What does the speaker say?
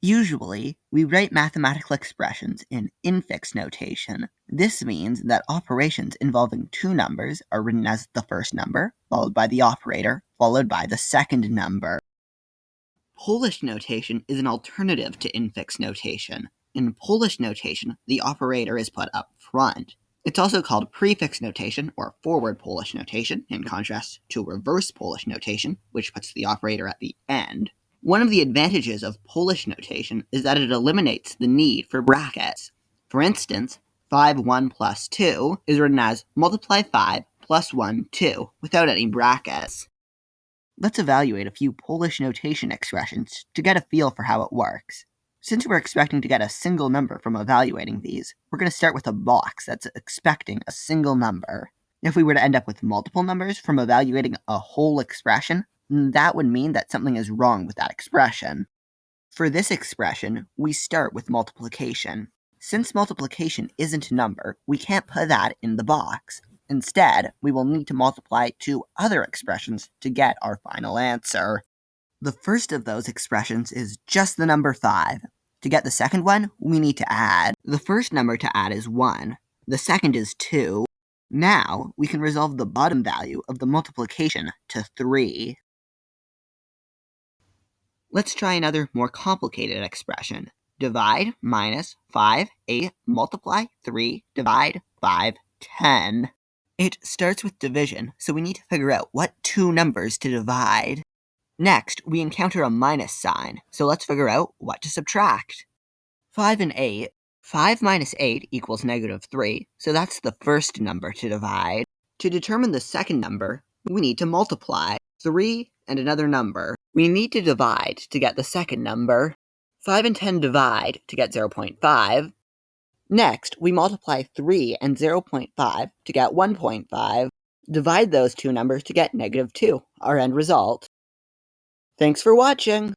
Usually, we write mathematical expressions in infix notation. This means that operations involving two numbers are written as the first number, followed by the operator, followed by the second number. Polish notation is an alternative to infix notation. In Polish notation, the operator is put up front. It's also called prefix notation or forward Polish notation, in contrast to reverse Polish notation, which puts the operator at the end. One of the advantages of Polish notation is that it eliminates the need for brackets. For instance, 5, 1 plus 2 is written as multiply 5 plus 1, 2, without any brackets. Let's evaluate a few Polish notation expressions to get a feel for how it works. Since we're expecting to get a single number from evaluating these, we're going to start with a box that's expecting a single number. If we were to end up with multiple numbers from evaluating a whole expression, Mm, that would mean that something is wrong with that expression. For this expression, we start with multiplication. Since multiplication isn't a number, we can't put that in the box. Instead, we will need to multiply two other expressions to get our final answer. The first of those expressions is just the number 5. To get the second one, we need to add. The first number to add is 1. The second is 2. Now, we can resolve the bottom value of the multiplication to 3. Let's try another more complicated expression. Divide minus 5, 8, multiply 3, divide 5, 10. It starts with division, so we need to figure out what two numbers to divide. Next, we encounter a minus sign, so let's figure out what to subtract. 5 and 8. 5 minus 8 equals negative 3, so that's the first number to divide. To determine the second number, we need to multiply 3 and another number. We need to divide to get the second number. 5 and 10 divide to get 0.5. Next, we multiply 3 and 0.5 to get 1.5. Divide those two numbers to get negative 2, our end result. Thanks for watching!